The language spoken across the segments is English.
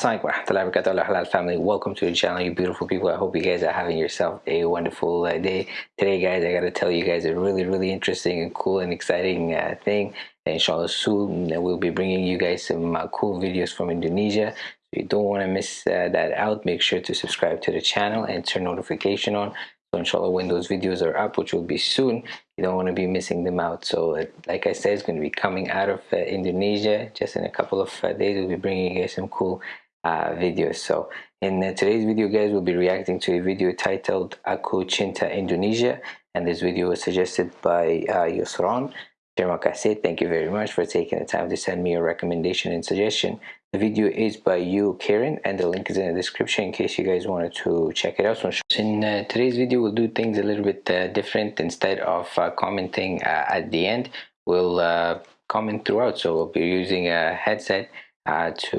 Assalamualaikum warahmatullahi wabarakatuh halal family. Welcome to the channel you beautiful people. I hope you guys are having yourself a wonderful uh, day. Today guys I gotta tell you guys a really really interesting and cool and exciting uh, thing. Inshallah soon we'll be bringing you guys some uh, cool videos from Indonesia. If you don't want to miss uh, that out. Make sure to subscribe to the channel and turn notification on. So inshallah when those videos are up which will be soon you don't want to be missing them out. So uh, like i said it's going to be coming out of uh, indonesia. Just in a couple of uh, days we'll be bringing you guys some cool uh, videos so in uh, today's video guys we'll be reacting to a video titled aku cinta indonesia and this video was suggested by uh, yusron Terima kasih. Thank you very much for taking the time to send me a recommendation and suggestion. The video is by you, Karen, and the link is in the description in case you guys wanted to check it out. So in uh, today's video, we'll do things a little bit uh, different. Instead of uh, commenting uh, at the end, we'll uh, comment throughout. So we'll be using a headset uh, to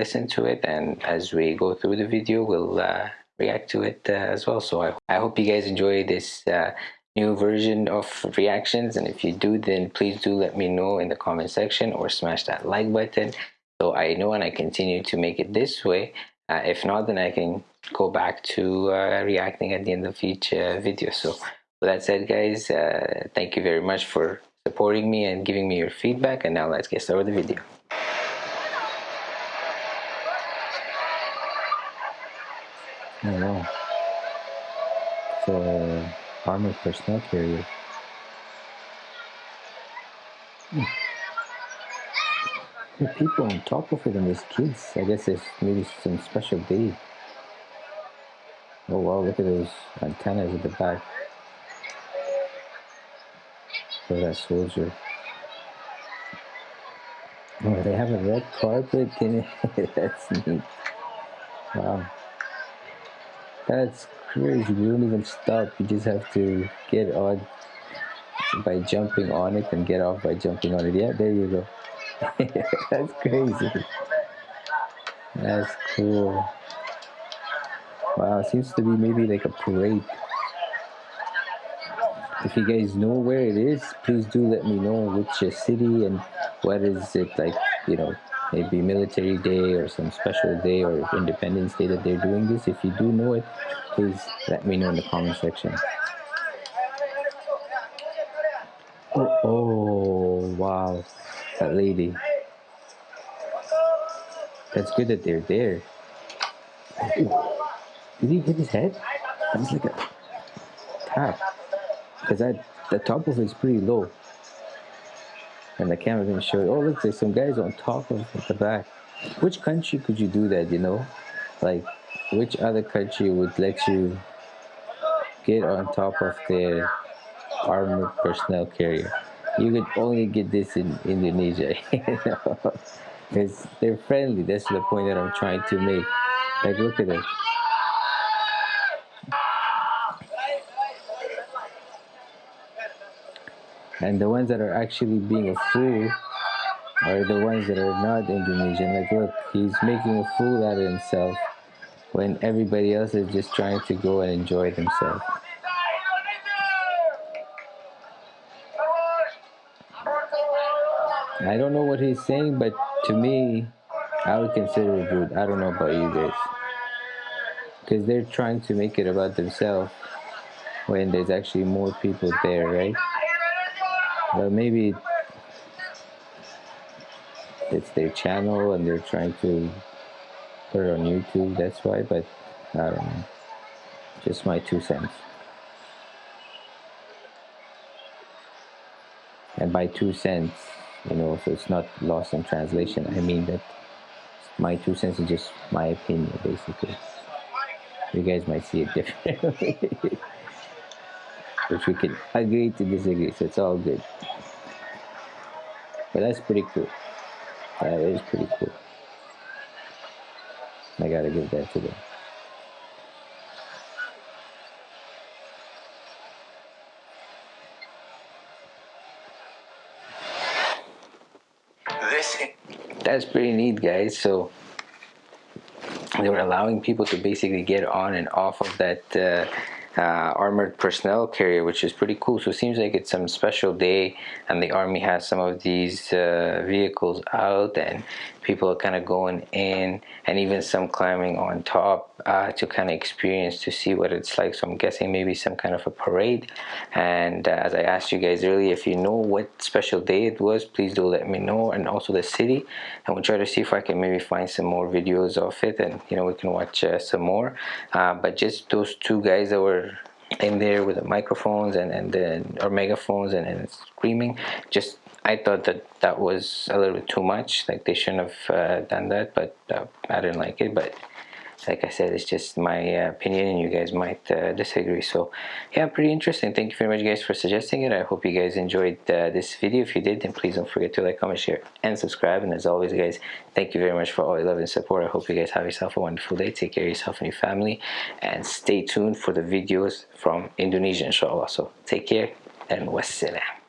listen to it, and as we go through the video, we'll react to it as well. So I, I, hope you guys enjoy this new version of reactions. And if you do then please do let me know in the comment section or smash that like button so I know and I continue to make it this way. Uh, if not then I can go back to uh, reacting at the end of each uh, video. So with that said guys uh, thank you very much for supporting me and giving me your feedback. And now let's get started with the video oh wow so armored personnel carrier hmm the people on top of it and there's kids. I guess there's maybe some special day. Oh wow, look at those antennas at the back. For that soldier. Oh, they have a red carpet in it. That's neat. Wow. That's crazy. You don't even stop. You just have to get on by jumping on it and get off by jumping on it. Yeah, there you go. That's crazy. That's cool. Wow, seems to be maybe like a parade. If you guys know where it is, please do let me know which city and what is it like, you know, maybe military day or some special day or independence day that they're doing this. If you do know it, please let me know in the comment section. Oh, oh wow that lady. That's good that they're there. Did he hit his head? That's like a tap. Because that the top of it is pretty low. And the camera didn't show it. Oh look, there's some guys on top of the back. Which country could you do that, you know? Like which other country would let you get on top of their armored personnel carrier? you could only get this in Indonesia, you know, because they're friendly. That's the point that I'm trying to make. Like, look at this. And the ones that are actually being a fool are the ones that are not Indonesian. Like, look, he's making a fool out of himself when everybody else is just trying to go and enjoy themselves. I don't know what he's saying, but to me, I would consider it rude. I don't know about you guys. Because they're trying to make it about themselves when there's actually more people there, right? But maybe it's their channel and they're trying to put it on YouTube, that's why, but I don't know. Just my two cents. And by two cents, you know so it's not lost in translation i mean that my two cents is just my opinion basically you guys might see it differently which we can agree to disagree so it's all good but that's pretty cool. That is pretty cool. I gotta give that to them. That's pretty neat guys. So they were allowing people to basically get on and off of that uh, uh, armored personnel carrier which is pretty cool. So it seems like it's some special day and the army has some of these uh, vehicles out and people are kind of going in and even some climbing on top uh, to kind of experience to see what it's like. So I'm guessing maybe some kind of a parade. And uh, as I asked you guys earlier if you know what special day it was please do let me know. And also the city. And we'll try to see if I can maybe find some more videos of it and you know we can watch uh, some more. Uh, but just those two guys that were in there with the microphones and and then or megaphones and, and screaming just I thought that that was a little bit too much like they shouldn't have uh, done that but uh, I didn't like it but like I said it's just my uh, opinion and you guys might uh, disagree. So yeah pretty interesting. Thank you very much guys for suggesting it. I hope you guys enjoyed uh, this video. If you did then please don't forget to like comment share and subscribe. And as always guys thank you very much for all your love and support. I hope you guys have yourself a wonderful day. Take care of yourself and your family and stay tuned for the videos from Indonesia inshallah. So take care and wassalam